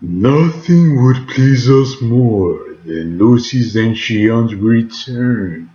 Nothing would please us more than Lucy's and Shion's return.